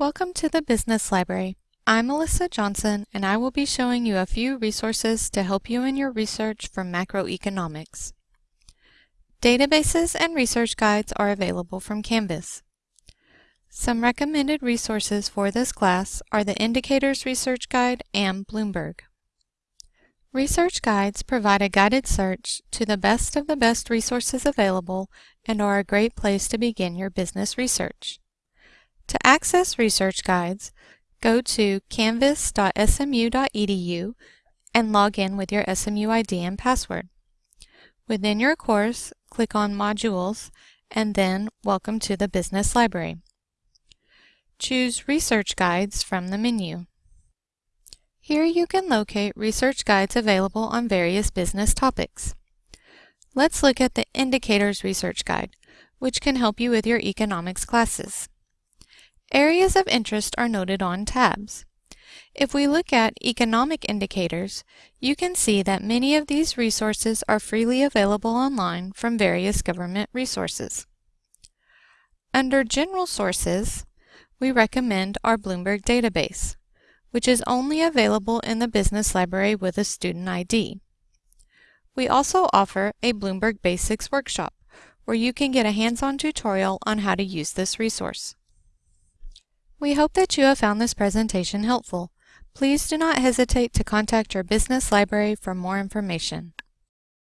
Welcome to the Business Library. I'm Melissa Johnson and I will be showing you a few resources to help you in your research for macroeconomics. Databases and research guides are available from Canvas. Some recommended resources for this class are the Indicators Research Guide and Bloomberg. Research guides provide a guided search to the best of the best resources available and are a great place to begin your business research. To access research guides, go to canvas.smu.edu and log in with your SMU ID and password. Within your course, click on Modules and then Welcome to the Business Library. Choose Research Guides from the menu. Here you can locate research guides available on various business topics. Let's look at the Indicators Research Guide, which can help you with your economics classes. Areas of interest are noted on tabs. If we look at economic indicators, you can see that many of these resources are freely available online from various government resources. Under General Sources, we recommend our Bloomberg database, which is only available in the Business Library with a student ID. We also offer a Bloomberg Basics workshop, where you can get a hands-on tutorial on how to use this resource. We hope that you have found this presentation helpful. Please do not hesitate to contact your business library for more information.